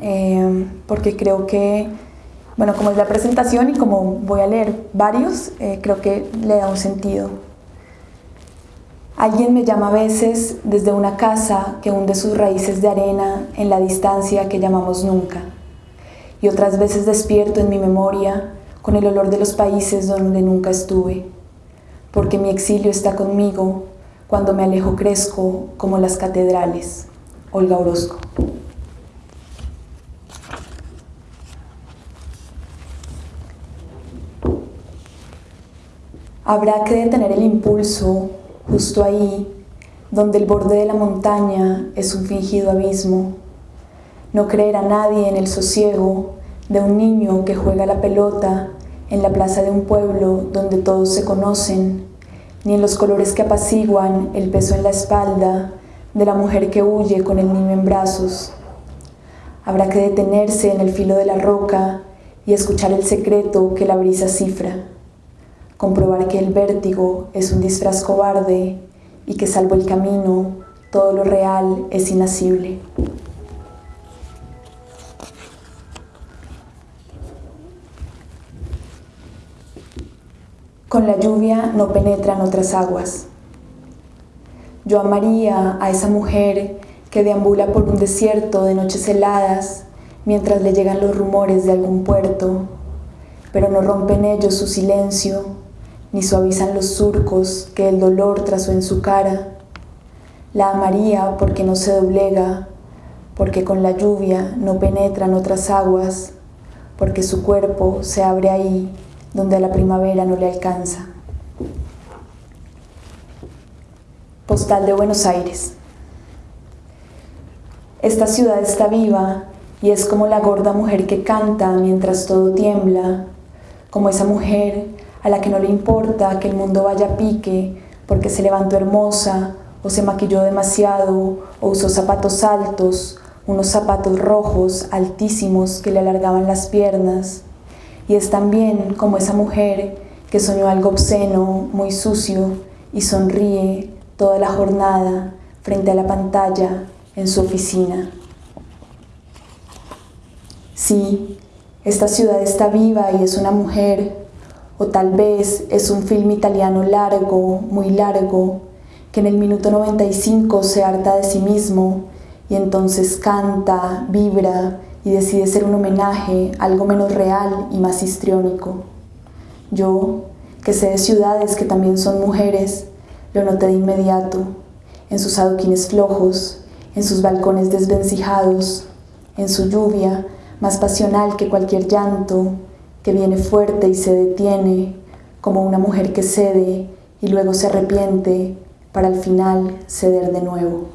eh, porque creo que, bueno, como es la presentación y como voy a leer varios, eh, creo que le da un sentido. Alguien me llama a veces desde una casa que hunde sus raíces de arena en la distancia que llamamos nunca. Y otras veces despierto en mi memoria con el olor de los países donde nunca estuve. Porque mi exilio está conmigo, cuando me alejo crezco como las catedrales. Olga Orozco. Habrá que detener el impulso justo ahí, donde el borde de la montaña es un fingido abismo. No creer a nadie en el sosiego de un niño que juega la pelota en la plaza de un pueblo donde todos se conocen, ni en los colores que apaciguan el peso en la espalda de la mujer que huye con el niño en brazos. Habrá que detenerse en el filo de la roca y escuchar el secreto que la brisa cifra comprobar que el vértigo es un disfraz cobarde y que salvo el camino, todo lo real es inasible. Con la lluvia no penetran otras aguas. Yo amaría a esa mujer que deambula por un desierto de noches heladas mientras le llegan los rumores de algún puerto, pero no rompen ellos su silencio ni suavizan los surcos que el dolor trazó en su cara. La amaría porque no se doblega, porque con la lluvia no penetran otras aguas, porque su cuerpo se abre ahí donde la primavera no le alcanza. Postal de Buenos Aires. Esta ciudad está viva y es como la gorda mujer que canta mientras todo tiembla, como esa mujer a la que no le importa que el mundo vaya a pique porque se levantó hermosa o se maquilló demasiado o usó zapatos altos, unos zapatos rojos altísimos que le alargaban las piernas. Y es también como esa mujer que soñó algo obsceno, muy sucio, y sonríe toda la jornada frente a la pantalla en su oficina. Sí, esta ciudad está viva y es una mujer o tal vez es un film italiano largo, muy largo, que en el minuto 95 se harta de sí mismo y entonces canta, vibra y decide ser un homenaje, algo menos real y más histriónico. Yo, que sé de ciudades que también son mujeres, lo noté de inmediato, en sus adoquines flojos, en sus balcones desvencijados, en su lluvia, más pasional que cualquier llanto, que viene fuerte y se detiene, como una mujer que cede y luego se arrepiente para al final ceder de nuevo.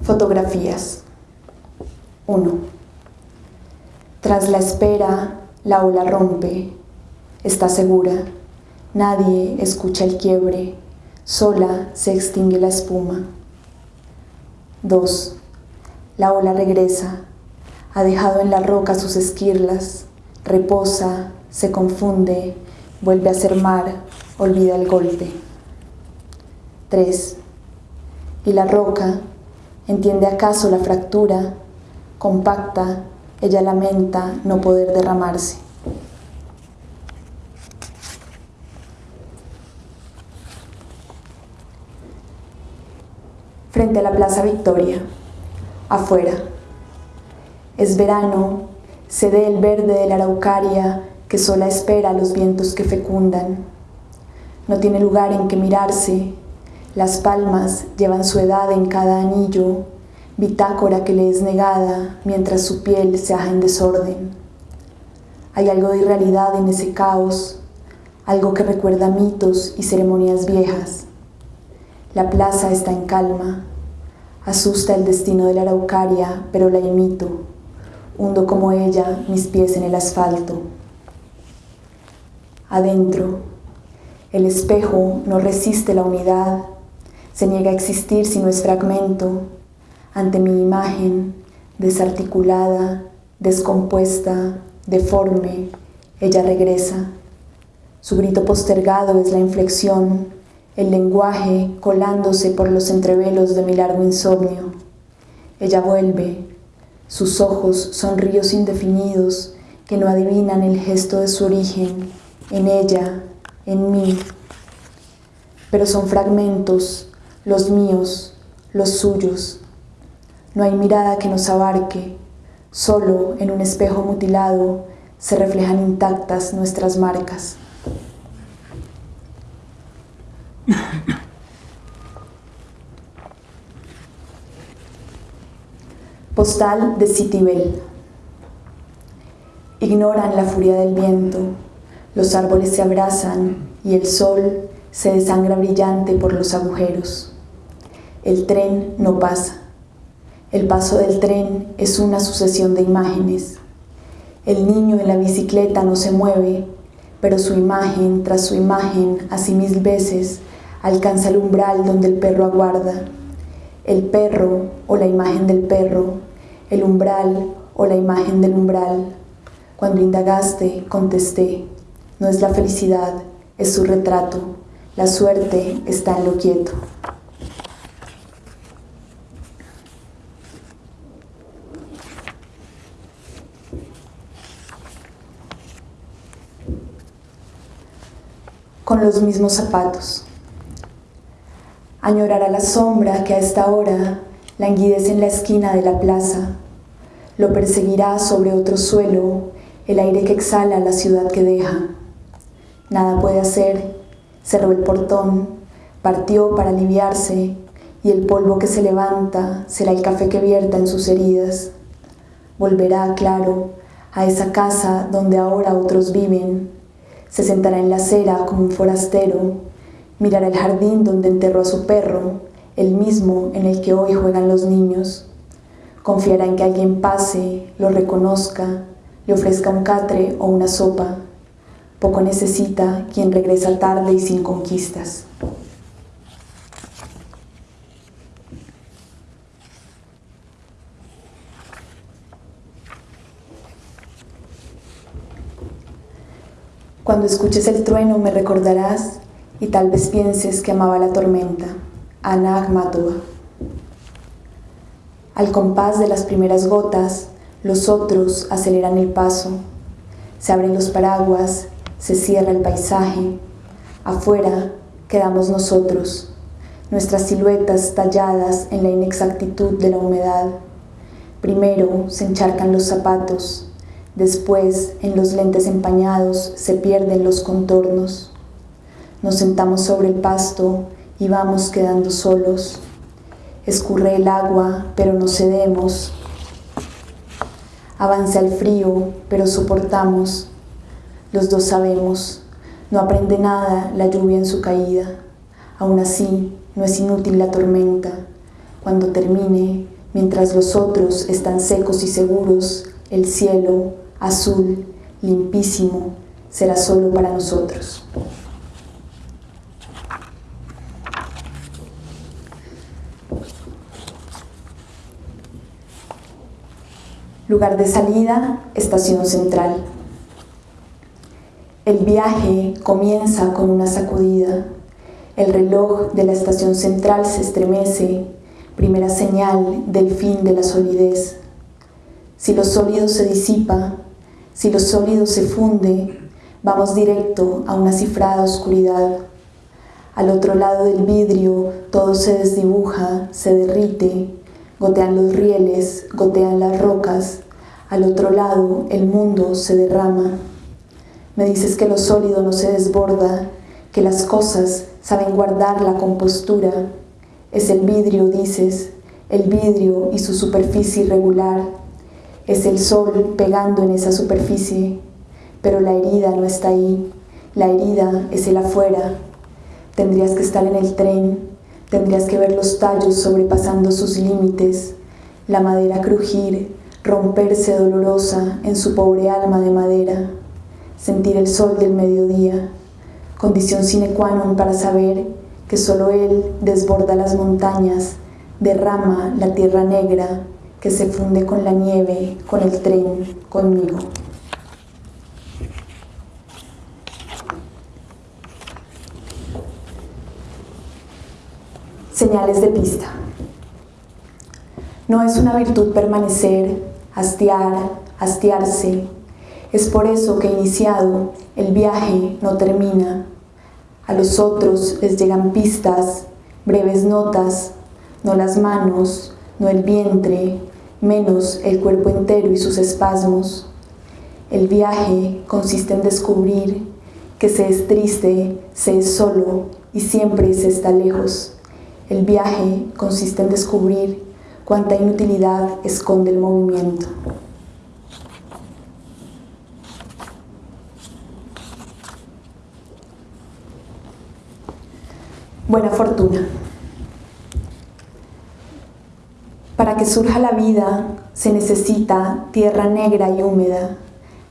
Fotografías 1. Tras la espera, la ola rompe, está segura, nadie escucha el quiebre, sola se extingue la espuma. 2. La ola regresa, ha dejado en la roca sus esquirlas, reposa, se confunde, vuelve a ser mar, olvida el golpe. 3. Y la roca, ¿entiende acaso la fractura? Compacta, ella lamenta no poder derramarse. Frente a la Plaza Victoria, afuera. Es verano, se ve el verde de la araucaria que sola espera los vientos que fecundan. No tiene lugar en que mirarse, las palmas llevan su edad en cada anillo, bitácora que le es negada mientras su piel se aja en desorden. Hay algo de irrealidad en ese caos, algo que recuerda mitos y ceremonias viejas. La plaza está en calma. Asusta el destino de la araucaria, pero la imito. Hundo como ella mis pies en el asfalto. Adentro, el espejo no resiste la unidad, se niega a existir si no es fragmento. Ante mi imagen, desarticulada, descompuesta, deforme, ella regresa. Su grito postergado es la inflexión el lenguaje colándose por los entrevelos de mi largo insomnio. Ella vuelve, sus ojos son ríos indefinidos que no adivinan el gesto de su origen, en ella, en mí. Pero son fragmentos, los míos, los suyos. No hay mirada que nos abarque, solo en un espejo mutilado se reflejan intactas nuestras marcas. Postal de Citibel. Ignoran la furia del viento, los árboles se abrazan y el sol se desangra brillante por los agujeros. El tren no pasa. El paso del tren es una sucesión de imágenes. El niño en la bicicleta no se mueve, pero su imagen tras su imagen, así mil veces, alcanza el umbral donde el perro aguarda. El perro o la imagen del perro, el umbral o la imagen del umbral. Cuando indagaste, contesté, no es la felicidad, es su retrato, la suerte está en lo quieto. con los mismos zapatos. Añorará la sombra que a esta hora languidece en la esquina de la plaza. Lo perseguirá sobre otro suelo el aire que exhala la ciudad que deja. Nada puede hacer, cerró el portón, partió para aliviarse y el polvo que se levanta será el café que vierta en sus heridas. Volverá, claro, a esa casa donde ahora otros viven. Se sentará en la acera como un forastero Mirará el jardín donde enterró a su perro, el mismo en el que hoy juegan los niños. Confiará en que alguien pase, lo reconozca, le ofrezca un catre o una sopa. Poco necesita quien regresa tarde y sin conquistas. Cuando escuches el trueno me recordarás y tal vez pienses que amaba la tormenta. Ana Akhmatova. Al compás de las primeras gotas, los otros aceleran el paso. Se abren los paraguas, se cierra el paisaje. Afuera quedamos nosotros, nuestras siluetas talladas en la inexactitud de la humedad. Primero se encharcan los zapatos, después en los lentes empañados se pierden los contornos. Nos sentamos sobre el pasto y vamos quedando solos. Escurre el agua, pero no cedemos. Avanza el frío, pero soportamos. Los dos sabemos, no aprende nada la lluvia en su caída. Aún así, no es inútil la tormenta. Cuando termine, mientras los otros están secos y seguros, el cielo, azul, limpísimo, será solo para nosotros. Lugar de salida, estación central. El viaje comienza con una sacudida. El reloj de la estación central se estremece, primera señal del fin de la solidez. Si lo sólido se disipa, si lo sólido se funde, vamos directo a una cifrada oscuridad. Al otro lado del vidrio todo se desdibuja, se derrite, Gotean los rieles, gotean las rocas, al otro lado el mundo se derrama. Me dices que lo sólido no se desborda, que las cosas saben guardar la compostura. Es el vidrio, dices, el vidrio y su superficie irregular. Es el sol pegando en esa superficie, pero la herida no está ahí. La herida es el afuera. Tendrías que estar en el tren, Tendrías que ver los tallos sobrepasando sus límites, la madera crujir, romperse dolorosa en su pobre alma de madera, sentir el sol del mediodía, condición sine qua non para saber que solo Él desborda las montañas, derrama la tierra negra que se funde con la nieve, con el tren, conmigo. Señales de pista. No es una virtud permanecer, hastiar, hastiarse. Es por eso que iniciado el viaje no termina. A los otros les llegan pistas, breves notas, no las manos, no el vientre, menos el cuerpo entero y sus espasmos. El viaje consiste en descubrir que se es triste, se es solo y siempre se está lejos. El viaje consiste en descubrir cuánta inutilidad esconde el movimiento. Buena fortuna. Para que surja la vida se necesita tierra negra y húmeda,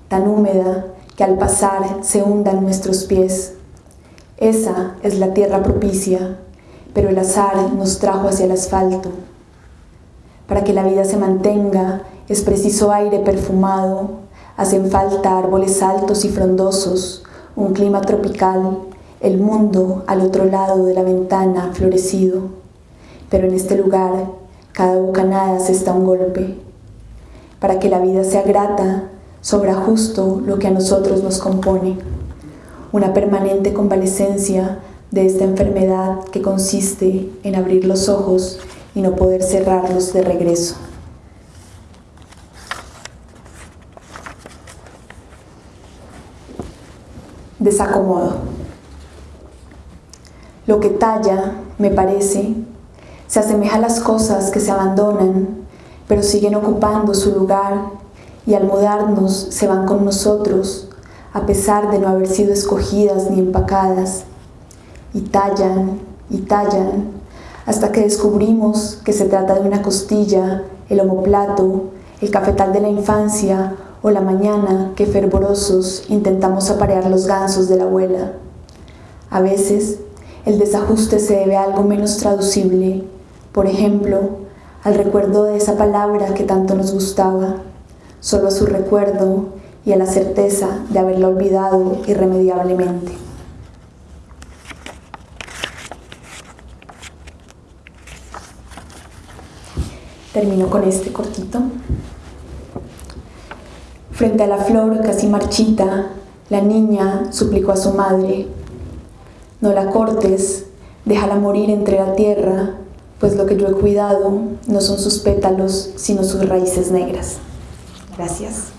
tan húmeda que al pasar se hundan nuestros pies. Esa es la tierra propicia pero el azar nos trajo hacia el asfalto. Para que la vida se mantenga es preciso aire perfumado, hacen falta árboles altos y frondosos, un clima tropical, el mundo al otro lado de la ventana florecido. Pero en este lugar cada bocanada se está un golpe. Para que la vida sea grata, sobra justo lo que a nosotros nos compone. Una permanente convalescencia de esta enfermedad que consiste en abrir los ojos y no poder cerrarlos de regreso. Desacomodo. Lo que talla, me parece, se asemeja a las cosas que se abandonan, pero siguen ocupando su lugar y al mudarnos se van con nosotros, a pesar de no haber sido escogidas ni empacadas y tallan y tallan hasta que descubrimos que se trata de una costilla, el homoplato, el cafetal de la infancia o la mañana que fervorosos intentamos aparear los gansos de la abuela. A veces el desajuste se debe a algo menos traducible, por ejemplo, al recuerdo de esa palabra que tanto nos gustaba, solo a su recuerdo y a la certeza de haberla olvidado irremediablemente. Termino con este cortito. Frente a la flor casi marchita, la niña suplicó a su madre, no la cortes, déjala morir entre la tierra, pues lo que yo he cuidado no son sus pétalos, sino sus raíces negras. Gracias.